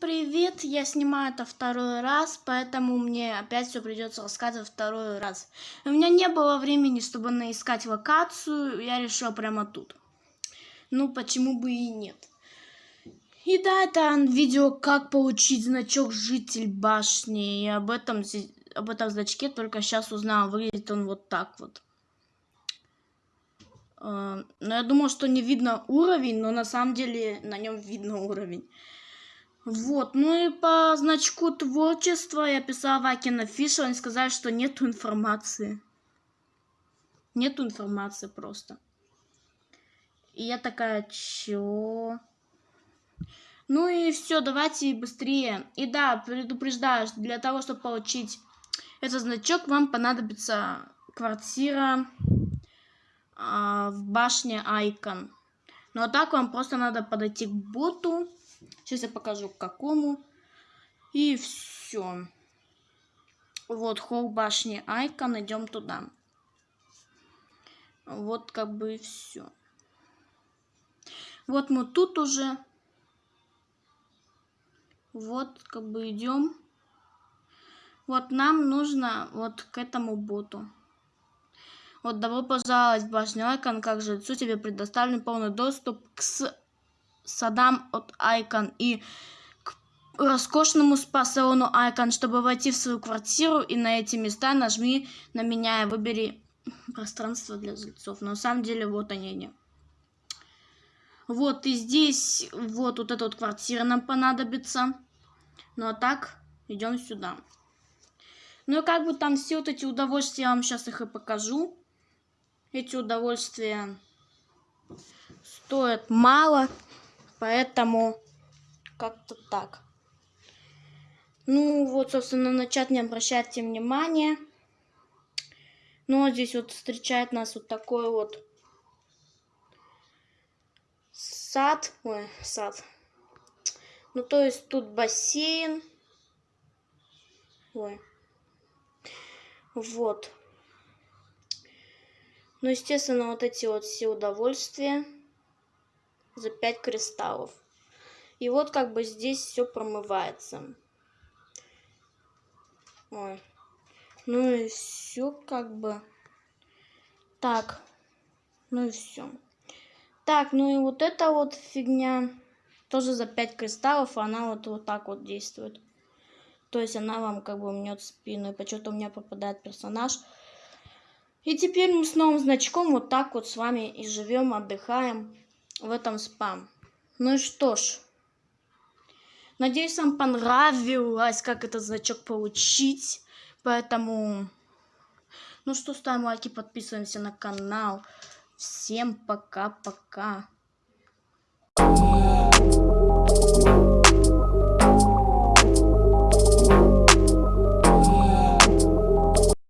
привет! Я снимаю это второй раз, поэтому мне опять все придется рассказывать второй раз. У меня не было времени, чтобы наискать локацию, я решил прямо тут. Ну, почему бы и нет. И да, это видео, как получить значок «Житель башни». И об этом, об этом значке только сейчас узнал. Выглядит он вот так вот. Э, но я думал, что не видно уровень, но на самом деле на нем видно уровень. Вот, ну и по значку творчества я писала Вакина Фиша, они сказали, что нету информации. Нету информации просто. И я такая, чё? Ну и все, давайте быстрее. И да, предупреждаю, для того, чтобы получить этот значок, вам понадобится квартира а, в башне Айкон. Ну а так вам просто надо подойти к боту Сейчас я покажу к какому. И все. Вот холл башни Айкон, идем туда. Вот как бы и все. Вот мы тут уже. Вот как бы идем. Вот нам нужно вот к этому боту. Вот добро пожаловать в башню Айкон, как жильцу тебе предоставлен полный доступ к садам от Айкон и к роскошному спа-салону Айкон. Чтобы войти в свою квартиру и на эти места нажми на меня и выбери пространство для жильцов. Но на самом деле вот они они. Вот и здесь вот, вот эта вот квартира нам понадобится. Ну а так идем сюда. Ну и как бы там все вот эти удовольствия, я вам сейчас их и покажу. Эти удовольствия стоят мало. Поэтому как-то так. Ну вот, собственно, на чат не обращайте внимания. Ну, вот здесь вот встречает нас вот такой вот сад. Ой, сад. Ну, то есть тут бассейн. Ой. Вот. Ну, естественно, вот эти вот все удовольствия за 5 кристаллов. И вот как бы здесь все промывается. Ой. Ну и все как бы. Так. Ну и все. Так, ну и вот эта вот фигня тоже за 5 кристаллов, она вот, вот так вот действует. То есть она вам как бы мнет спину, и почему-то у меня попадает персонаж. И теперь мы с новым значком вот так вот с вами и живем, отдыхаем в этом спам. Ну и что ж. Надеюсь, вам понравилось, как этот значок получить. Поэтому, ну что, ставим лайки, подписываемся на канал. Всем пока-пока.